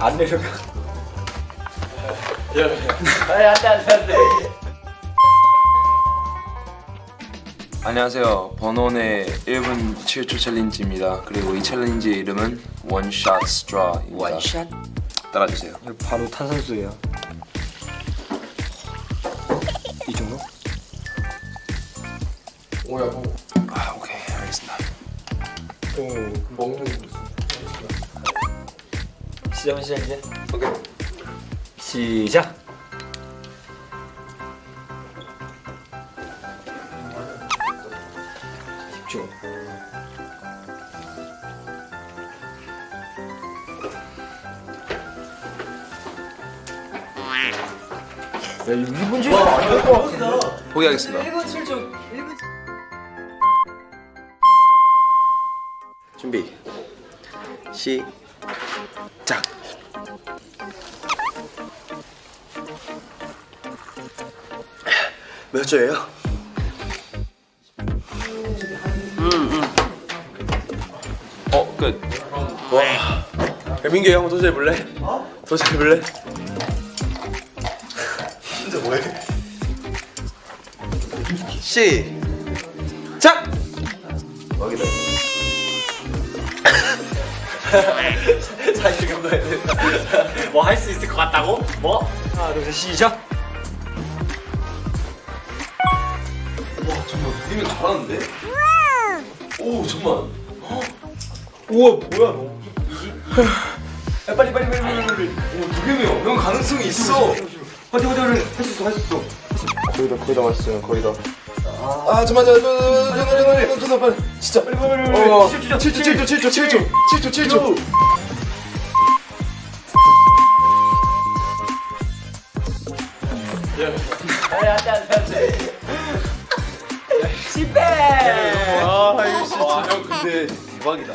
안 내려가. 아니 안돼 안돼 안돼 안녕하세요. 번원의 1분 7초 챌린지입니다. 그리고 이 챌린지의 이름은 원샷 스트라입니다. 원샷? 따라주세요. 바로 탄산수예요. 이 정도? 오야 뭐 아 오케이 알겠습니다. 먹는 거 시작은 시작 이제. 오케이. 시작. 집중. 야, 이거 1분 줄 안될 것 같은데? 포기하겠습니다. 1분 7초. 1분 준비. 시작. 몇 초예요? 어 끝. 와. 야, 민규 형 도전해 볼래? 어? 도전해 볼래? 진짜 뭐해? 시작. 여기다. 사실 감독해야 돼. 뭐할 수 있을 것 같다고? 뭐? 하나, 둘, 셋, 시작. 와 잠깐 님이 잘하는데? 오 잠만. 우와, 뭐야, 너. 야 빨리 빨리 빨리 빨리 빨리. 오두 개면 형 가능성이 있어. 어디, 어디, 어디. 할수 있어, 할 수 있어. 거의 다 거의 다 왔어요. 거의 다. 아 잠만 잠만 잠만 잠만 진짜. 빨리 빨리 빨리. 어, 7초 7초 7초 7초 7초 7초 7초. 아니 안돼 안돼 안돼 아 이거 진짜 형 근데 대박이다.